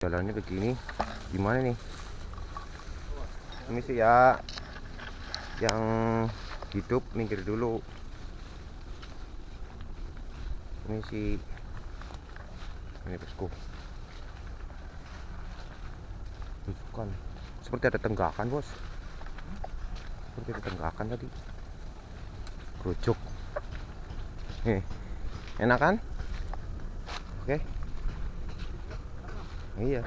jalannya begini gimana nih? Ini sih ya yang hidup minggir dulu. Ini sih ini bosku. Bukan. Seperti ada tenggakan bos. Seperti ada tenggakan tadi. Gerojok nih enak kan? Oke iya.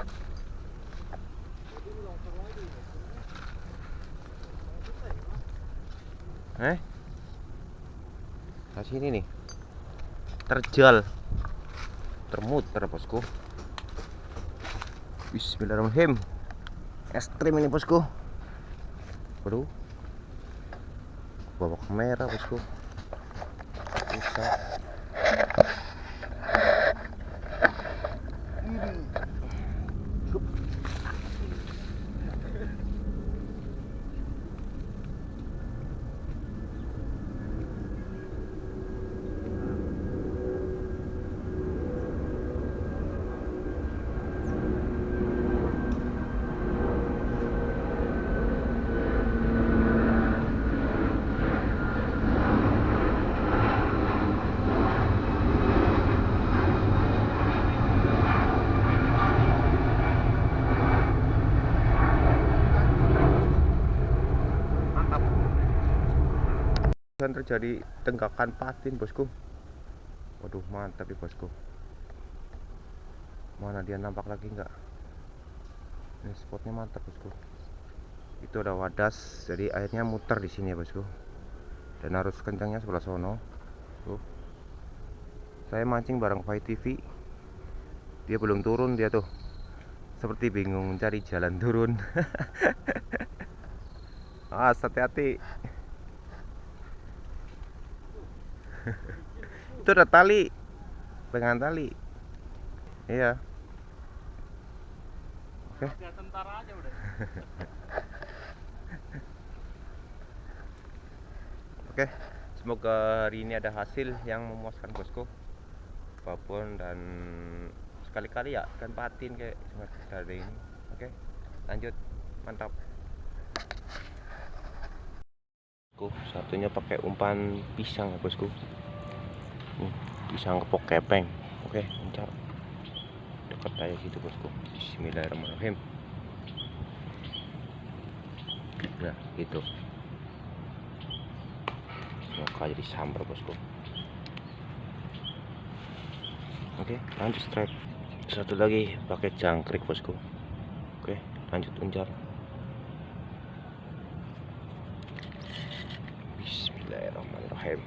Eh? Nah sini nih. Terjal. Termuter bosku. Bismillahirrahmanirrahim. Ekstrim ini bosku. Waduh. Bawa kamera bosku terjadi tenggakan patin bosku. Waduh mantap ya bosku. Mana dia nampak lagi enggak ini spotnya mantap bosku. Itu ada wadas jadi airnya muter di sini ya bosku. Dan harus kencangnya sebelah sono. Tuh. Saya mancing bareng Fai TV dia belum turun dia tuh seperti bingung cari jalan turun. Awas hati-hati itu ada tali. Pegangan tali. Iya. Oke. Tentara aja udah. oke. Semoga hari ini ada hasil yang memuaskan bosku. Babon dan sekali-kali ya ikan patin kayak semacam ada ini. Oke. Lanjut. Mantap bosku satunya pakai umpan pisang ya bosku. Nih, pisang kepok kepeng. Oke lancar. Dekat aja situ bosku. Bismillahirrahmanirrahim. Ya gitu. Semoga jadi sambar bosku. Oke lanjut strike satu lagi pakai jangkrik bosku. Oke lanjut uncar Bismillahirrahmanirrahim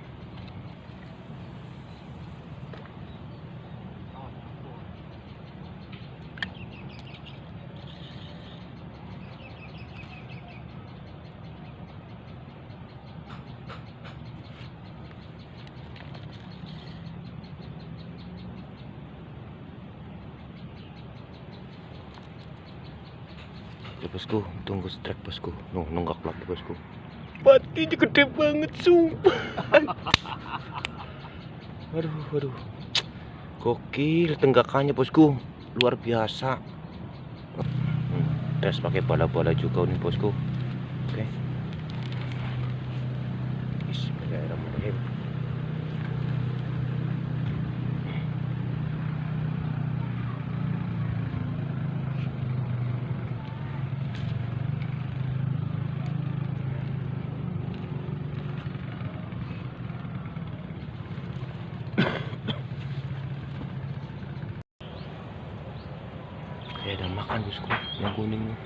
ya bosku tunggu strike bosku. Nunggak lagi bosku Batinya gede banget sumpah. Waduh waduh. Gokil tenggakannya bosku. Luar biasa. Hmm, Tes pakai bala-bala juga nih bosku. Oke. Bismillahirrahmanirrahim Kayak ada makan bosku yang kuning nih.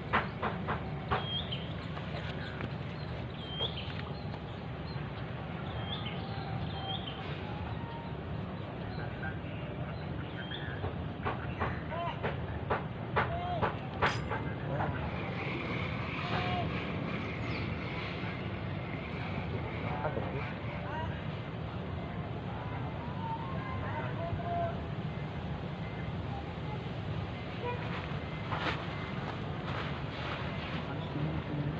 Makan bosku. umpan ini ikan ini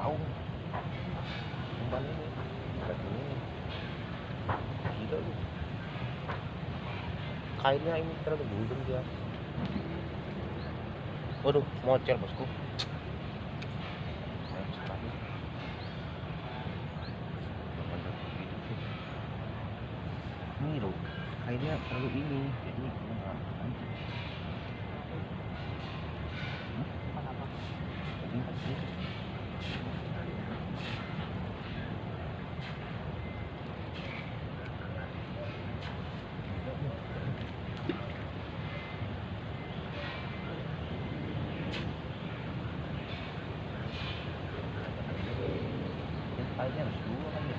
gila lu kainnya ini terlalu gulung dia. Waduh mocel bosku. Ini loh kainnya terlalu ini jadi nggak Ya, kainnya harus dua kan ya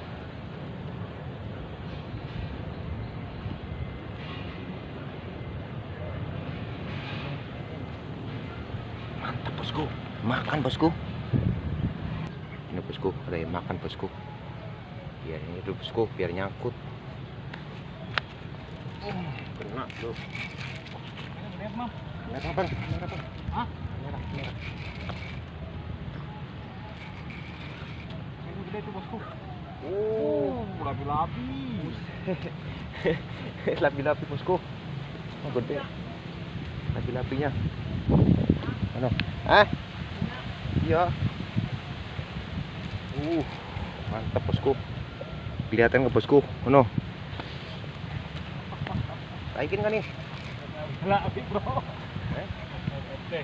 mantap bosku. Makan bosku. Ini bosku ada yang makan bosku. Biar ini dulu bosku biar nyangkut. Uh, kena tuh merah bang merah bang Hah? merah merah Ini gede tuh bosku. oh labi-labi. lapi-lapi bosku oh gede lapi-lapinya ano ah iya uh mantap bosku kelihatan ke bosku ano Taikin kan nih Labi bro. Eh? Oke.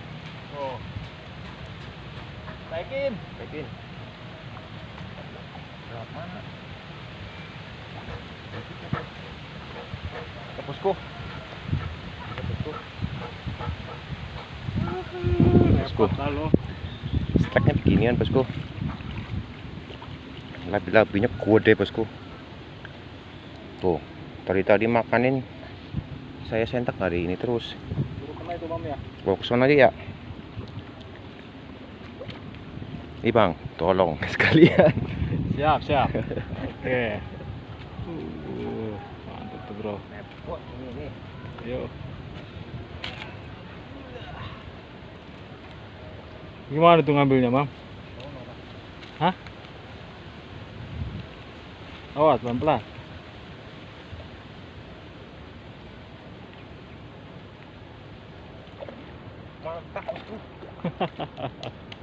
Oh. Naikin. Taikin Ke bosku ke bosku lo. Steknya beginian bosku Labi-labinya gede bosku Tuh Tadi tadi makanin Saya sentak hari ini terus. Ke sana aja ya. Nih bang Tolong sekalian Siap, siap. Oke. Uh, mantap tuh bro. Yuk. Gimana tuh ngambilnya, Mam? Hah? Awas, pelan-pelan. Mantap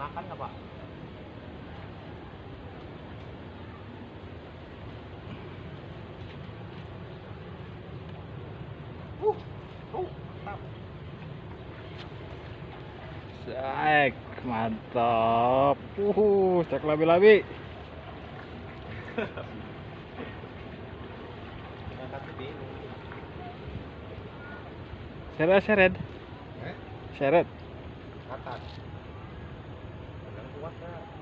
Dimakan nggak pak? Uh, uh, mantap. Cek, mantap. Uh, cek labi-labi. Seret, seret. Eh? Seret. Atas. Fuck that.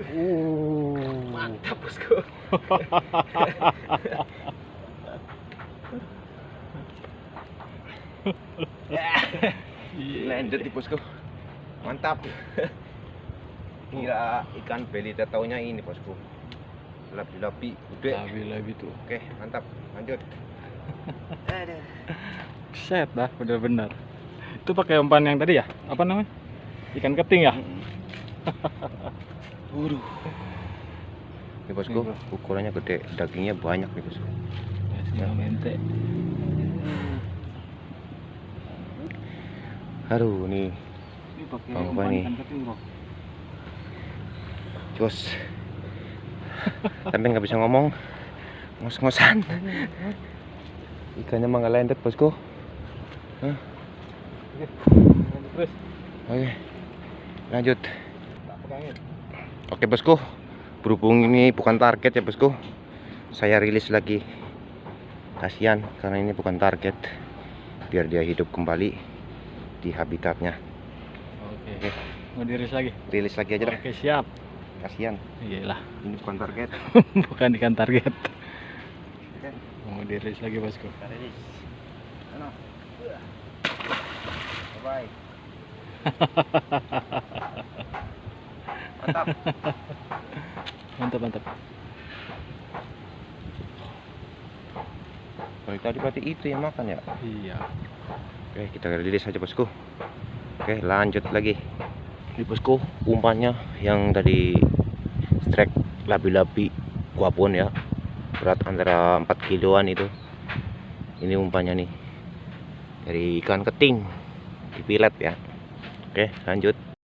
Uh. Mantap, bosku. Landed di bosku. Mantap. Gila, ikan beli taunya ini bosku. Labi-labi, gede. Labi-labi tuh. Oke, mantap. Lanjut. Aduh. Set dah, bener-bener. Itu pakai umpan yang tadi ya? Apa namanya? Ikan keting ya? Waduh. Ini bosku, ukurannya gede, dagingnya banyak nih bosku. Ya, senang mente. Aduh, nih Ini pakai bro. jos. Sampai nggak bisa ngomong, ngos-ngosan. Ikannya mah nggak landed bosku. Terus, Oke, lanjut. Oke bosku, berhubung ini bukan target ya bosku, saya rilis lagi kasihan karena ini bukan target biar dia hidup kembali di habitatnya Oke. Oke. Mau diris lagi? rilis lagi aja dah Oke, siap. kasihan Iyalah, ini bukan target bukan ikan target. Oke. Mau diris lagi, Bosku. Rilis Ano? mantap Mantap, mantap. Dari tadi berarti itu yang makan ya Iya. Oke, kita rilis aja bosku. Oke, lanjut lagi. Ini bosku, umpannya yang tadi strike labi-labi guapon ya. Berat antara 4 kiloan itu. Ini umpannya nih. Dari ikan keting. Dipilet ya. Oke, lanjut.